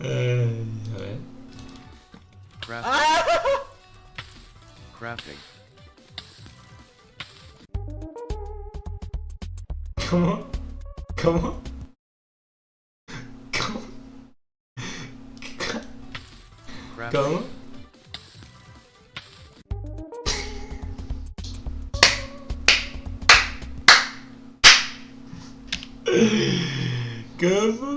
Eh, a ver. Crafting. Crafting. ¿Cómo? ¿Cómo? ¿Cómo? Crafting. come, ¿Cómo?